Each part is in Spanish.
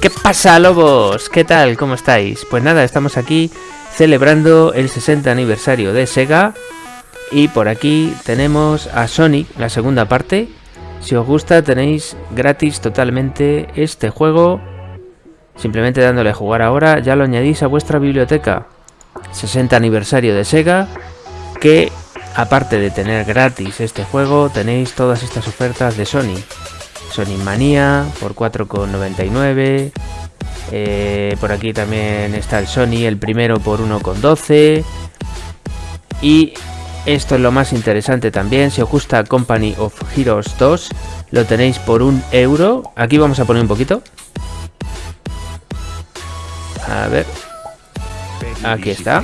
¿Qué pasa, lobos? ¿Qué tal? ¿Cómo estáis? Pues nada, estamos aquí celebrando el 60 aniversario de Sega y por aquí tenemos a Sonic, la segunda parte. Si os gusta tenéis gratis totalmente este juego. Simplemente dándole a jugar ahora ya lo añadís a vuestra biblioteca. 60 aniversario de Sega que aparte de tener gratis este juego tenéis todas estas ofertas de Sony. Sonic Manía por 4,99. Eh, por aquí también está el Sony, el primero por 1,12. Y esto es lo más interesante también. Si os gusta Company of Heroes 2, lo tenéis por un euro. Aquí vamos a poner un poquito. A ver. Aquí está.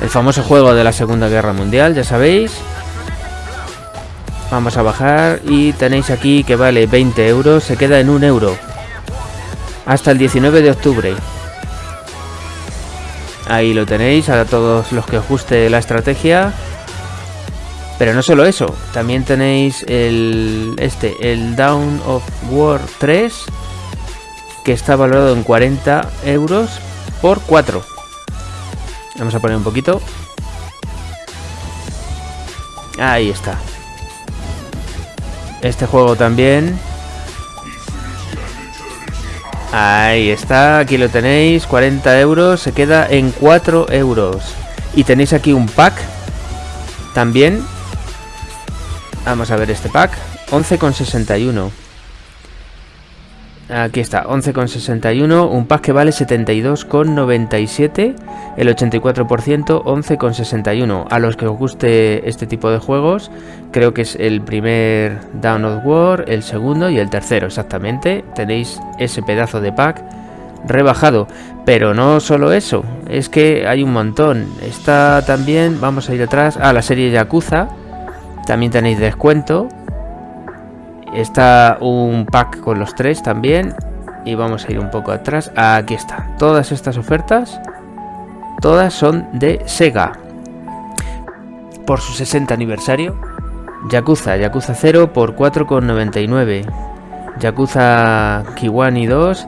El famoso juego de la Segunda Guerra Mundial, ya sabéis. Vamos a bajar y tenéis aquí que vale 20 euros, se queda en un euro. Hasta el 19 de octubre. Ahí lo tenéis, a todos los que os guste la estrategia. Pero no solo eso, también tenéis el este, el Down of War 3, que está valorado en 40 euros por 4. Vamos a poner un poquito. Ahí está. Este juego también. Ahí está, aquí lo tenéis, 40 euros, se queda en 4 euros. Y tenéis aquí un pack también. Vamos a ver este pack, 11,61. Aquí está, 11,61, un pack que vale 72,97, el 84%, 11,61. A los que os guste este tipo de juegos, creo que es el primer Down of War, el segundo y el tercero, exactamente. Tenéis ese pedazo de pack rebajado. Pero no solo eso, es que hay un montón. Está también, vamos a ir atrás, a la serie Yakuza. También tenéis descuento Está un pack con los tres también. Y vamos a ir un poco atrás. Aquí está. Todas estas ofertas, todas son de Sega. Por su 60 aniversario. Yakuza, Yakuza 0 por 4,99. Yakuza Kiwani 2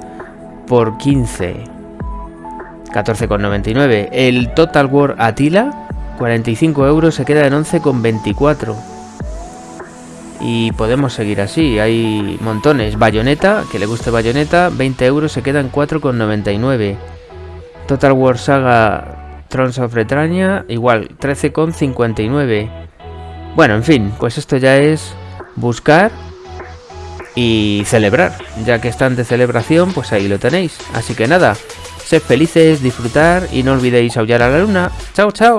por 15. 14,99. El Total War Atila, 45 euros, se queda en 11,24. Y podemos seguir así, hay montones. Bayonetta, que le guste Bayonetta, 20 euros, se quedan 4,99. Total War Saga Trons of Retraña, igual, 13,59. Bueno, en fin, pues esto ya es buscar y celebrar. Ya que están de celebración, pues ahí lo tenéis. Así que nada, sed felices, disfrutar y no olvidéis aullar a la luna. Chao, chao.